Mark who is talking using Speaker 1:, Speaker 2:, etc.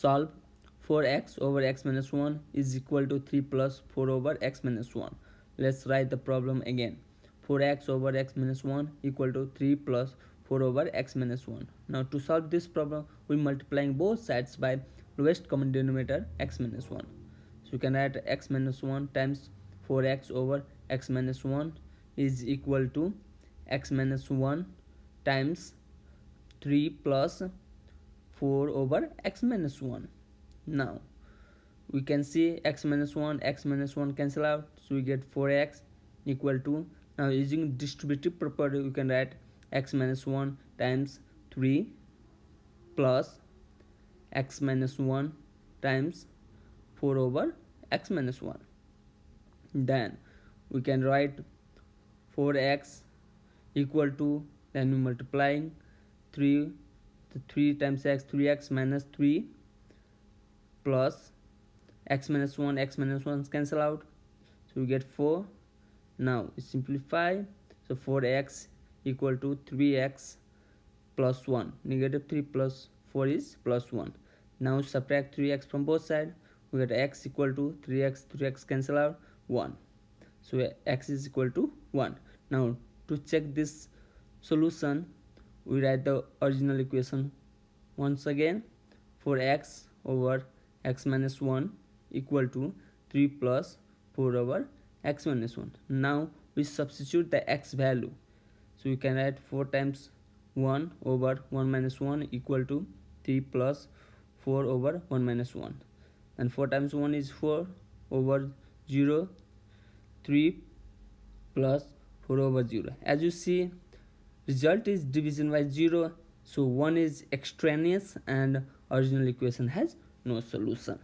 Speaker 1: solve 4x over x minus 1 is equal to 3 plus 4 over x minus 1 let's write the problem again. 4x over x minus 1 equal to 3 plus 4 over x minus 1 now to solve this problem we multiplying both sides by lowest common denominator x minus 1 so you can write x minus 1 times 4x over x minus 1 is equal to x minus 1 times 3 plus 4 over x minus 1 now we can see x minus 1 x minus 1 cancel out. So we get 4x equal to now using distributive property we can write x minus 1 times 3 plus x minus 1 times 4 over x minus 1 then we can write 4x equal to then we multiplying 3 the 3 times x 3x minus 3 plus x minus 1 x minus 1 cancel out. So we get 4 now we simplify. So 4x equal to 3x plus 1 negative 3 plus 4 is plus 1 now subtract 3x from both sides we get x equal to 3x 3x cancel out 1 so x is equal to 1 now to check this solution we write the original equation once again for x over x minus 1 equal to 3 plus 4 over x minus 1 now we substitute the x value. So we can write 4 times 1 over 1 minus 1 equal to 3 plus 4 over 1 minus 1 and 4 times 1 is 4 over 0 3 plus 4 over 0 as you see result is division by 0 so 1 is extraneous and original equation has no solution